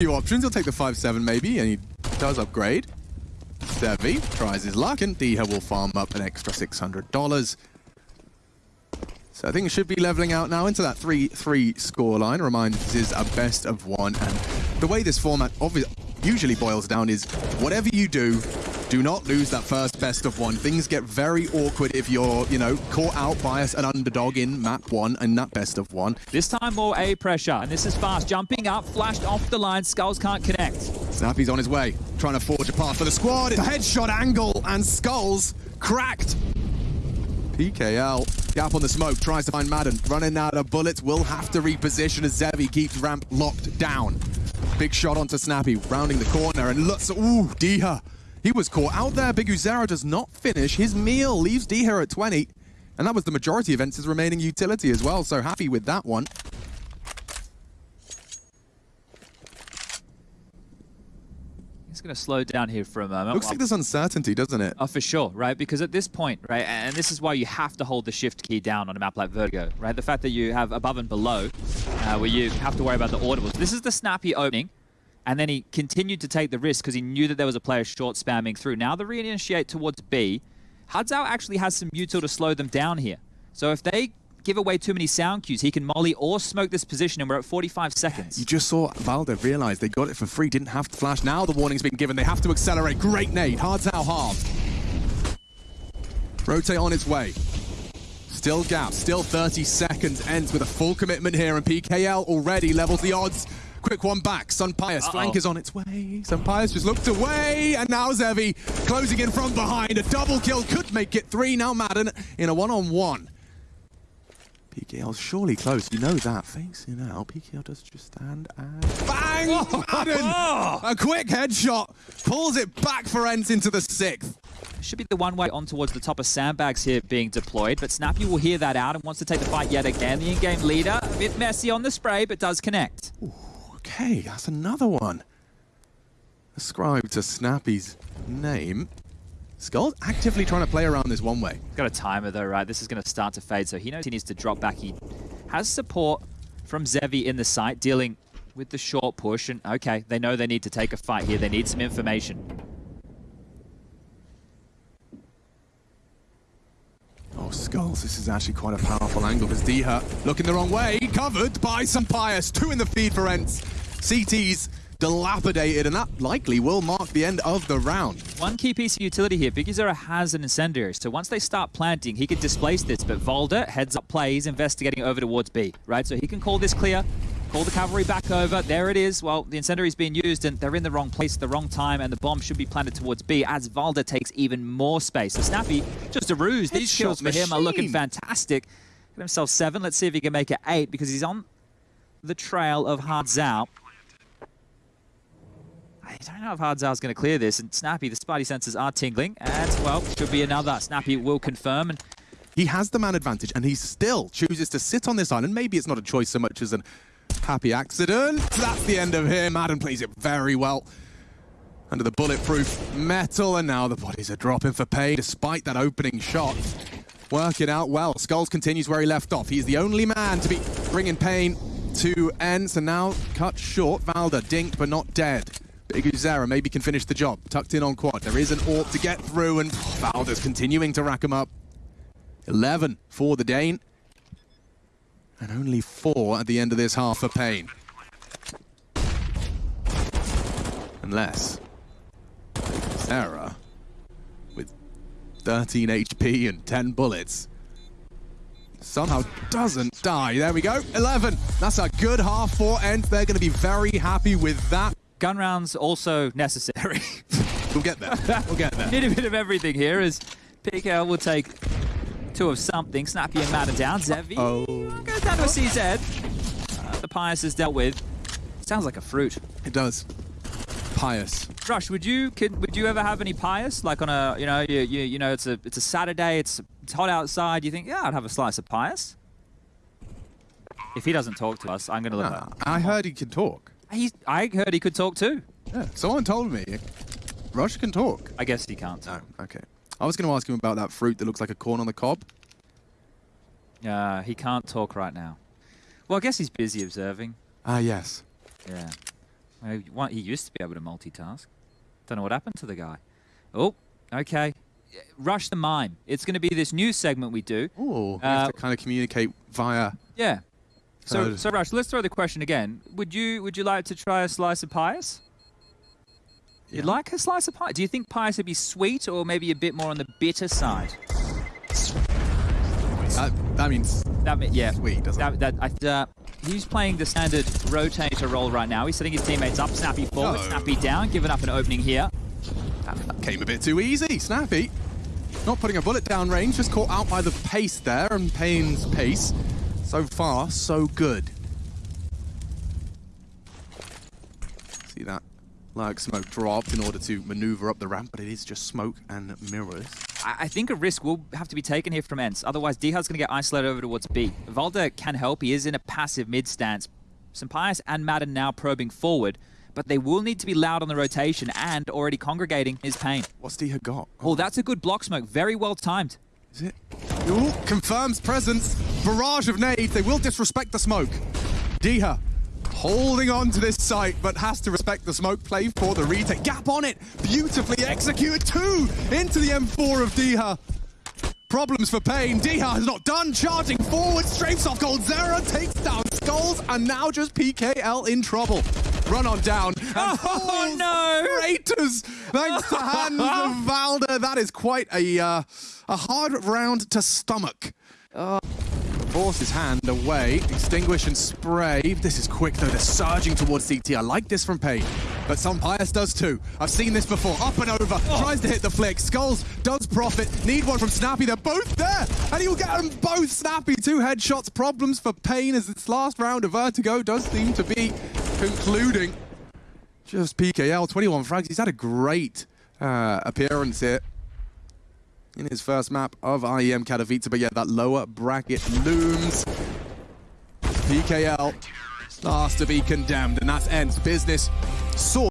few options. He'll take the 5-7 maybe, and he does upgrade. Sevi tries his luck, and dycha will farm up an extra $600. So I think it should be leveling out now into that 3-3 scoreline. Remind this is a best of one. And the way this format obviously usually boils down is whatever you do, do not lose that first best of one. Things get very awkward if you're, you know, caught out by an underdog in map one and that best of one. This time more A pressure, and this is fast. Jumping up, flashed off the line, skullz can't connect. Snappi's on his way, trying to forge a path for the squad. It's a headshot angle, and skullz cracked. PKL, gap on the smoke, tries to find Madden. Running out of bullets, will have to reposition as Zevi keeps ramp locked down. Big shot onto Snappi, rounding the corner, and looks, ooh, dycha he was caught out there. biguzera does not finish his meal, leaves D here at 20. And that was the majority of ENCE's remaining utility as well, so happy with that one. He's going to slow down here for a moment. Looks like there's uncertainty, doesn't it? Oh, for sure, right? Because at this point, right, and this is why you have to hold the shift key down on a map like Vertigo, right? The fact that you have above and below, uh, where you have to worry about the audibles. This is the snappy opening and then he continued to take the risk because he knew that there was a player short spamming through. Now the reinitiate towards B, hardzao actually has some util to slow them down here. So if they give away too many sound cues, he can molly or smoke this position, and we're at 45 seconds. You just saw Valde realize they got it for free, didn't have to flash. Now the warning's been given, they have to accelerate. Great nade, hardzao halved. Rotate on its way. Still gap, still 30 seconds, ends with a full commitment here, and PKL already levels the odds. Quick one back. SunPayus. Uh -oh. Flank is on its way. SunPayus just looked away. And now Zevi closing in from behind. A double kill could make it three. Now Madden in a one-on-one. -on -one. PKL's surely close. You know that. Facing out. PKL does just stand and bang! Madden! A quick headshot. Pulls it back for ENCE into the sixth. Should be the one way on towards the top of sandbags here being deployed, but Snappy will hear that out and wants to take the fight yet again. The in-game leader, a bit messy on the spray, but does connect. Ooh. Okay, that's another one. Ascribed to Snappi's name. Skull actively trying to play around this one way. He's Got a timer though, right? This is going to start to fade, so he knows he needs to drop back. He has support from Zevi in the site, dealing with the short push. And okay, they know they need to take a fight here. They need some information. Oh, skullz, this is actually quite a powerful angle because dycha looking the wrong way, covered by SunPayus. Two in the feed for ENCE. CT's dilapidated, and that likely will mark the end of the round. One key piece of utility here, biguzera has an incendiary, so once they start planting, he could displace this, but Valde heads up plays, investigating over towards B, right? So he can call this clear, call the cavalry back over, there it is. Well, the incendiary's being used, and they're in the wrong place at the wrong time, and the bomb should be planted towards B, as Valde takes even more space. So Snappi, just a ruse. These kills for machine. him are looking fantastic. Get himself seven, let's see if he can make it eight, because he's on the trail of Hadzao. I don't know if Hadzal's going to clear this, and Snappi, the Spidey sensors are tingling, and, well, should be another. Snappi will confirm, and he has the man advantage, and he still chooses to sit on this island. Maybe it's not a choice so much as an happy accident. That's the end of him. Madden plays it very well. Under the bulletproof metal, and now the bodies are dropping for pay, despite that opening shot. Working out well. Skulls continues where he left off. He's the only man to be bringing pain to ENCE, and now cut short. Valde, dinked, but not dead. Big Uzera maybe can finish the job. Tucked in on quad. There is an AWP to get through, and Valde's continuing to rack him up. 11 for the Dane. And only four at the end of this half for paiN. Unless Sarah, with 13 HP and 10 bullets, somehow doesn't die. There we go, 11. That's a good half for ENCE. They're going to be very happy with that. Gun rounds also necessary. we'll get there. We'll get there. Need a bit of everything here as PKL will take two of something. Snappi and Madden down. Zevi oh. goes down to a CZ. Uh, the Pius is dealt with. Sounds like a fruit. It does. Pious. Rush, would you could, would you ever have any Pious? Like on a you know you you, you know it's a it's a Saturday. It's it's hot outside. You think yeah I'd have a slice of Pious. If he doesn't talk to us, I'm gonna look. No, I heard he can talk. He's, I heard he could talk too. Yeah, someone told me. Rush can talk. I guess he can't. No, okay. I was going to ask him about that fruit that looks like a corn on the cob. Uh, he can't talk right now. Well, I guess he's busy observing. Ah, uh, yes. Yeah. Uh, He used to be able to multitask. Don't know what happened to the guy. Oh, okay. Rush the mime. It's going to be this new segment we do. Oh, we Uh, have to kind of communicate via. Yeah. So, so Rush, let's throw the question again. Would you would you like to try a slice of pious? You'd Yeah. like a slice of pie? Do you think pious would be sweet or maybe a bit more on the bitter side? That, that means That mean, yeah. sweet, doesn't it? That, that, I, uh, he's playing the standard rotator role right now. He's setting his teammates up, Snappi forward, No. Snappi down, giving up an opening here. That came a bit too easy. Snappi. Not putting a bullet down range, just caught out by the pace there and paiN's pace. So far, so good. See that like smoke dropped in order to maneuver up the ramp, but it is just smoke and mirrors. I, I think a risk will have to be taken here from ENCE. Otherwise, Dihad's going to get isolated over towards B. Valde can help. He is in a passive mid stance. SunPayus and Madden now probing forward, but they will need to be loud on the rotation and already congregating his pain. What's dycha got? Oh, that's a good block smoke. Very well timed. Is it? Ooh, confirms presence. Barrage of nades. They will disrespect the smoke. dycha holding on to this site, but has to respect the smoke play for the retake. Gap on it. Beautifully executed. Two into the M4 of dycha. Problems for paiN. dycha has not done. Charging forward. Strafes off Gold Zera. Takes down skullz. And now just PKL in trouble. Run on down. And Oh, no. Craters, thanks to hands of Valde. That is quite a uh, a hard round to stomach. Force his hand away, extinguish and spray. This is quick though, they're surging towards CT. I like this from paiN, but SunPayus does too. I've seen this before, up and over, tries to hit the flick. skullz does profit, need one from Snappi, they're both there, and he'll get them both Snappi. Two headshots, problems for paiN as its last round of Vertigo does seem to be concluding. Just PKL, 21 frags. He's had a great uh, appearance here in his first map of IEM Katowice. But yeah, that lower bracket looms. PKL last to be condemned, and that's ends business. Sword